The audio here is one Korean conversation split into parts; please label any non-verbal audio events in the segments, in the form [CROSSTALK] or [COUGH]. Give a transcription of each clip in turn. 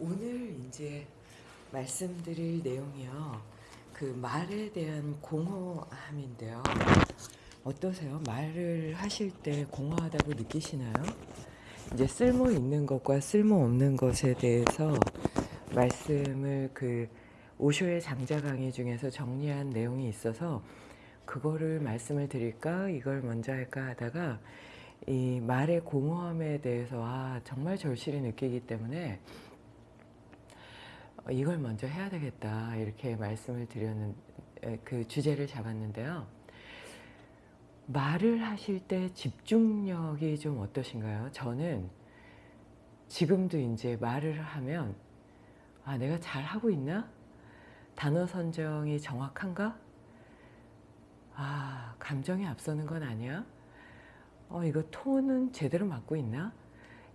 오늘 이제 말씀드릴 내용이요. 그 말에 대한 공허함인데요. 어떠세요? 말을 하실 때 공허하다고 느끼시나요? 이제 쓸모 있는 것과 쓸모 없는 것에 대해서 말씀을 그 오쇼의 장자 강의 중에서 정리한 내용이 있어서 그거를 말씀을 드릴까 이걸 먼저 할까 하다가 이 말의 공허함에 대해서 아 정말 절실히 느끼기 때문에 어, 이걸 먼저 해야 되겠다 이렇게 말씀을 드렸는 그 주제를 잡았는데요. 말을 하실 때 집중력이 좀 어떠신가요? 저는 지금도 이제 말을 하면 아 내가 잘 하고 있나? 단어 선정이 정확한가? 아 감정이 앞서는 건 아니야? 어 이거 톤은 제대로 맞고 있나?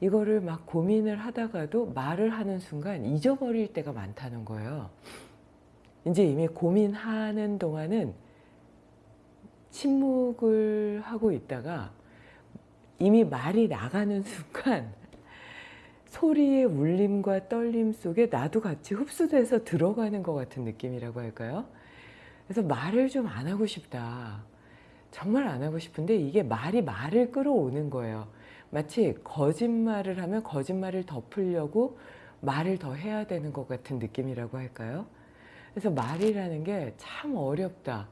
이거를 막 고민을 하다가도 말을 하는 순간 잊어버릴 때가 많다는 거예요. 이제 이미 고민하는 동안은 침묵을 하고 있다가 이미 말이 나가는 [LAUGHS] 순간 소리의 울림과 떨림 속에 나도 같이 흡수돼서 들어가는 것 같은 느낌이라고 할까요? 그래서 말을 좀 안 하고 싶다. 정말 안 하고 싶은데 이게 말이 말을 끌어오는 거예요. 마치 거짓말을 하면 거짓말을 덮으려고 말을 더 해야 되는 것 같은 느낌이라고 할까요? 그래서 말이라는 게 참 어렵다.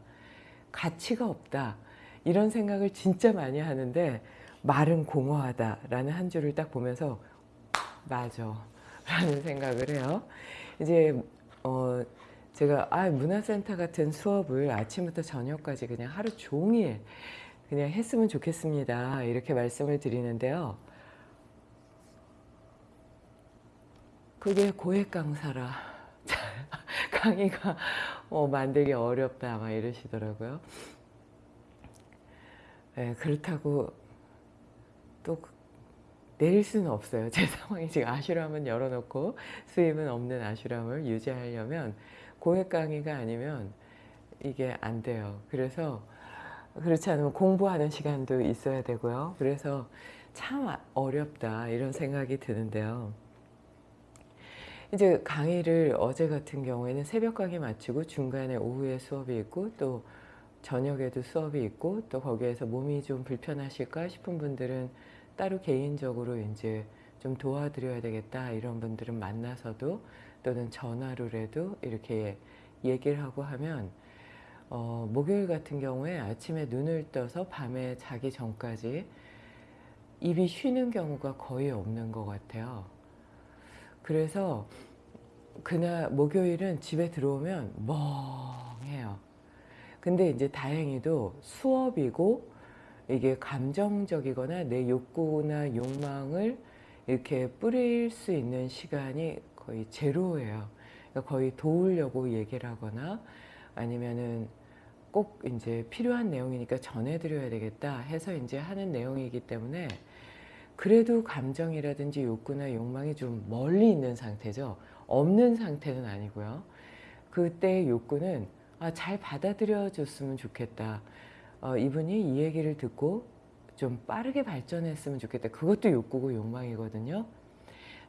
가치가 없다. 이런 생각을 진짜 많이 하는데 말은 공허하다라는 한 줄을 딱 보면서 맞아 라는 생각을 해요. 이제 어 제가 아 문화센터 같은 수업을 아침부터 저녁까지 그냥 하루 종일 그냥 했으면 좋겠습니다. 이렇게 말씀을 드리는데요. 그게 고액 강사라 [LAUGHS] 강의가 어, 만들기 어렵다 막 이러시더라고요. 네, 그렇다고 또 내릴 수는 없어요. [LAUGHS] 제 상황이 지금 아슈람은 열어놓고 수입은 없는 아슈람을 유지하려면 고액 강의가 아니면 이게 안 돼요. 그래서 그렇지 않으면 공부하는 시간도 있어야 되고요. 그래서 참 어렵다 이런 생각이 드는데요. 이제 강의를 어제 같은 경우에는 새벽 강의 마치고 중간에 오후에 수업이 있고 또 저녁에도 수업이 있고 또 거기에서 몸이 좀 불편하실까 싶은 분들은 따로 개인적으로 이제 좀 도와드려야 되겠다 이런 분들은 만나서도 또는 전화로라도 이렇게 얘기를 하고 하면 어, 목요일 같은 경우에 아침에 눈을 떠서 밤에 자기 전까지 입이 쉬는 경우가 거의 없는 것 같아요. 그래서 그날 목요일은 집에 들어오면 멍해요. 근데 이제 다행히도 수업이고 이게 감정적이거나 내 욕구나 욕망을 이렇게 뿌릴 수 있는 시간이 거의 제로예요. 그러니까 거의 도우려고 얘기를 하거나 아니면은 꼭 이제 필요한 내용이니까 전해드려야 되겠다 해서 이제 하는 내용이기 때문에 그래도 감정이라든지 욕구나 욕망이 좀 멀리 있는 상태죠. 없는 상태는 아니고요. 그때의 욕구는 아, 잘 받아들여 줬으면 좋겠다. 어, 이분이 이 얘기를 듣고 좀 빠르게 발전했으면 좋겠다. 그것도 욕구고 욕망이거든요.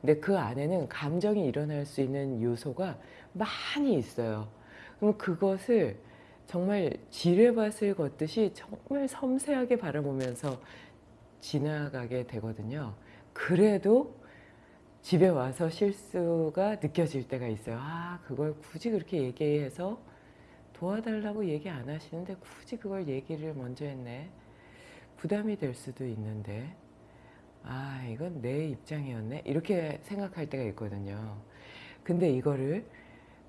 근데 그 안에는 감정이 일어날 수 있는 요소가 많이 있어요. 그럼 그것을 정말 지뢰밭을 걷듯이 정말 섬세하게 바라보면서 지나가게 되거든요. 그래도 집에 와서 실수가 느껴질 때가 있어요. 아 그걸 굳이 그렇게 얘기해서 도와달라고 얘기 안 하시는데 굳이 그걸 얘기를 먼저 했네. 부담이 될 수도 있는데 아 이건 내 입장이었네 이렇게 생각할 때가 있거든요. 근데 이거를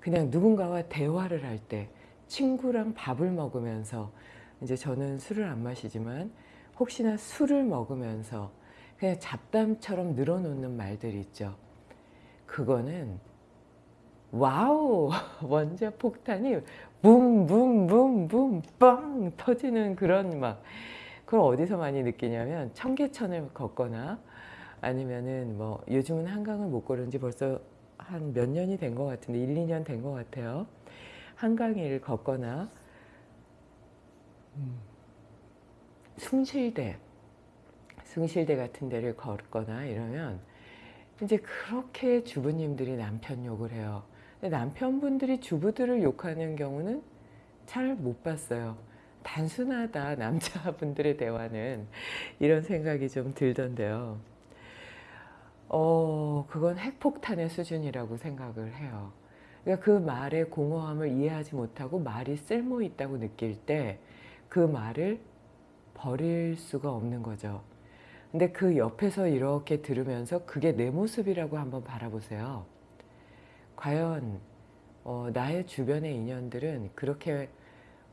그냥 누군가와 대화를 할때 친구랑 밥을 먹으면서 이제 저는 술을 안 마시지만 혹시나 술을 먹으면서 그냥 잡담처럼 늘어놓는 말들이 있죠. 그거는 와우 [LAUGHS] 원자 폭탄이 붐붐붐붐 뻥 터지는 그런 막 그걸 어디서 많이 느끼냐면 청계천을 걷거나 아니면은 뭐 요즘은 한강을 못 걸은 지 벌써 한 몇 년이 된 것 같은데 1, 2년 된 것 같아요. 한강을 걷거나 음, 숭실대 숭실대 같은 데를 걷거나 이러면 이제 그렇게 주부님들이 남편 욕을 해요. 남편분들이 주부들을 욕하는 경우는 잘 못 봤어요. 단순하다 [LAUGHS] 남자분들의 대화는 이런 생각이 좀 들던데요. 어 그건 핵폭탄의 수준이라고 생각을 해요. 그러니까 그 말의 공허함을 이해하지 못하고 말이 쓸모 있다고 느낄 때 그 말을 버릴 수가 없는 거죠. 근데 그 옆에서 이렇게 들으면서 그게 내 모습이라고 한번 바라보세요. 과연 어, 나의 주변의 인연들은 그렇게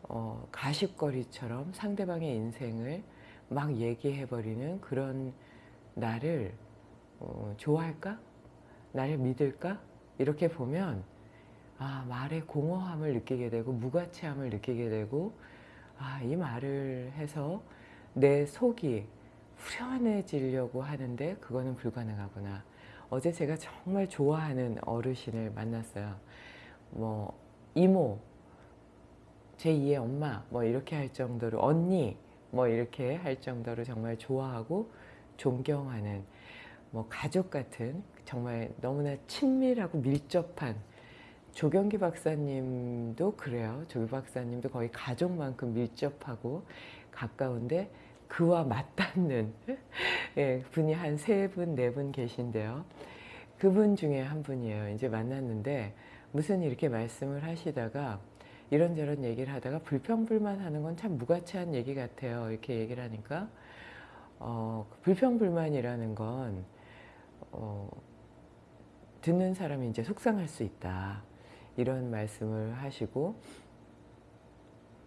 어, 가십거리처럼 상대방의 인생을 막 얘기해버리는 그런 나를 어, 좋아할까? 나를 믿을까? 이렇게 보면 아 말의 공허함을 느끼게 되고 무가치함을 느끼게 되고 아 이 말을 해서 내 속이 후련해지려고 하는데 그거는 불가능하구나. 어제 제가 정말 좋아하는 어르신을 만났어요. 뭐 이모, 제2의 엄마 뭐 이렇게 할 정도로 언니 뭐 이렇게 할 정도로 정말 좋아하고 존경하는 뭐 가족 같은 정말 너무나 친밀하고 밀접한 조경기 박사님도 그래요. 조기 박사님도 거의 가족만큼 밀접하고 가까운데 그와 맞닿는 [LAUGHS] 예, 분이 한 세 분, 네 분 계신데요. 그분 중에 한 분이에요. 이제 만났는데 무슨 이렇게 말씀을 하시다가 이런저런 얘기를 하다가 불평불만하는 건 참 무가치한 얘기 같아요. 이렇게 얘기를 하니까 어, 불평불만이라는 건 어, 듣는 사람이 이제 속상할 수 있다. 이런 말씀을 하시고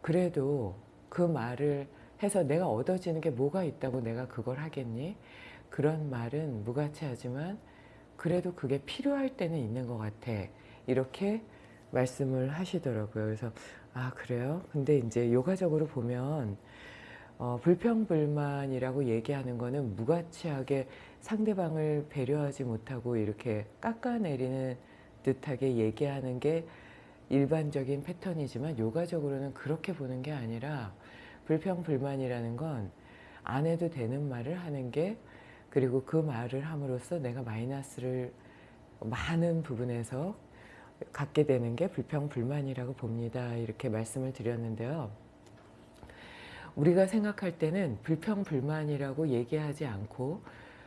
그래도 그 말을 해서 내가 얻어지는 게 뭐가 있다고 내가 그걸 하겠니? 그런 말은 무가치하지만 그래도 그게 필요할 때는 있는 것 같아. 이렇게 말씀을 하시더라고요. 그래서 아 그래요? 근데 이제 요가적으로 보면 어, 불평불만이라고 얘기하는 거는 무가치하게 상대방을 배려하지 못하고 이렇게 깎아내리는 듯하게 얘기하는 게 일반적인 패턴이지만 요가적으로는 그렇게 보는 게 아니라 불평불만이라는 건 안 해도 되는 말을 하는 게 그리고 그 말을 함으로써 내가 마이너스를 많은 부분에서 갖게 되는 게 불평불만이라고 봅니다. 이렇게 말씀을 드렸는데요. 우리가 생각할 때는 불평불만이라고 얘기하지 않고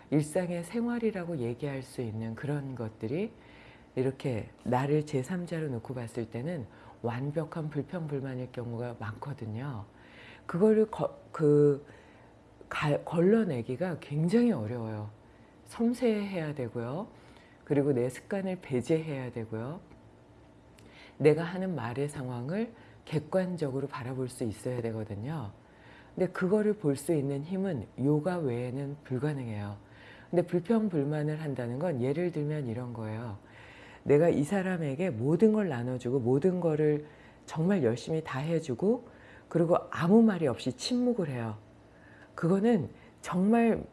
일상의 생활이라고 얘기할 수 있는 그런 것들이 이렇게 나를 제3자로 놓고 봤을 때는 완벽한 불평불만일 경우가 많거든요. 그거를 거, 그 가, 걸러내기가 굉장히 어려워요. 섬세해야 되고요. 그리고 내 습관을 배제해야 되고요. 내가 하는 말의 상황을 객관적으로 바라볼 수 있어야 되거든요. 근데 그거를 볼 수 있는 힘은 요가 외에는 불가능해요. 근데 불평불만을 한다는 건 예를 들면 이런 거예요. 내가 이 사람에게 모든 걸 나눠주고 모든 거를 정말 열심히 다 해주고 그리고 아무 말이 없이 침묵을 해요. 그거는 정말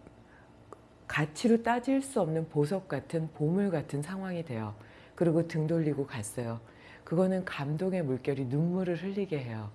가치로 따질 수 없는 보석 같은 보물 같은 상황이 돼요. 그리고 등 돌리고 갔어요. 그거는 감동의 물결이 눈물을 흘리게 해요.